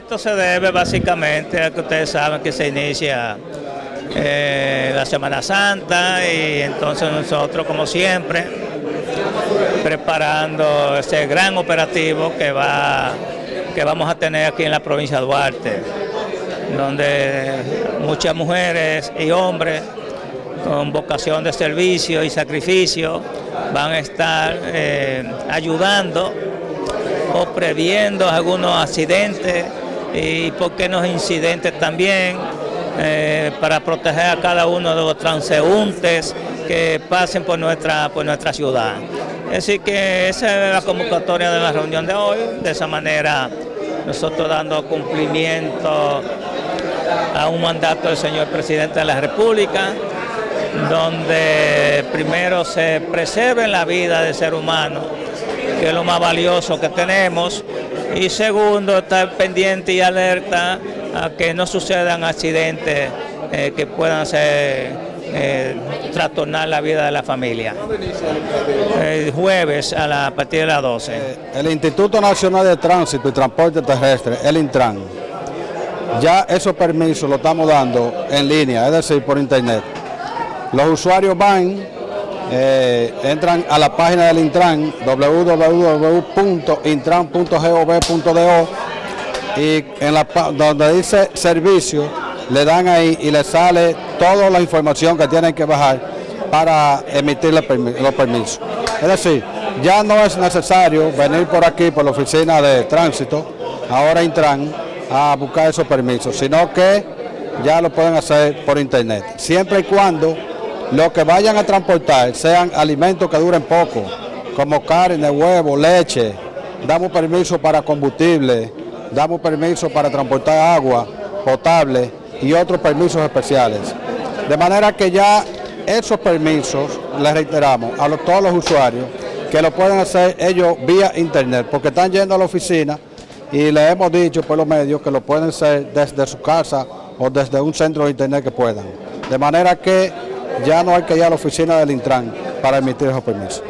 Esto se debe básicamente a que ustedes saben que se inicia eh, la Semana Santa y entonces nosotros como siempre preparando ese gran operativo que, va, que vamos a tener aquí en la provincia de Duarte, donde muchas mujeres y hombres con vocación de servicio y sacrificio van a estar eh, ayudando o previendo algunos accidentes y por qué no incidentes también eh, para proteger a cada uno de los transeúntes que pasen por nuestra, por nuestra ciudad. Así que esa es la convocatoria de la reunión de hoy, de esa manera nosotros dando cumplimiento a un mandato del señor presidente de la República, donde primero se preserve la vida del ser humano, que es lo más valioso que tenemos, y segundo, estar pendiente y alerta a que no sucedan accidentes eh, que puedan ser, eh, trastornar la vida de la familia. El jueves a, la, a partir de las 12. Eh, el Instituto Nacional de Tránsito y Transporte Terrestre, el Intran, ya esos permisos lo estamos dando en línea, es decir, por internet. Los usuarios van, eh, entran a la página del Intran, www.intran.gov.do y en la, donde dice servicio, le dan ahí y le sale toda la información que tienen que bajar para emitir los permisos. Es decir, ya no es necesario venir por aquí, por la oficina de tránsito, ahora Intran, a buscar esos permisos, sino que ya lo pueden hacer por internet, siempre y cuando lo que vayan a transportar sean alimentos que duren poco, como carne, huevo, leche, damos permiso para combustible, damos permiso para transportar agua potable y otros permisos especiales. De manera que ya esos permisos, les reiteramos a todos los usuarios, que lo pueden hacer ellos vía internet, porque están yendo a la oficina y les hemos dicho por los medios que lo pueden hacer desde su casa o desde un centro de internet que puedan. De manera que ya no hay que ir a la oficina del Intran para emitir esos permisos.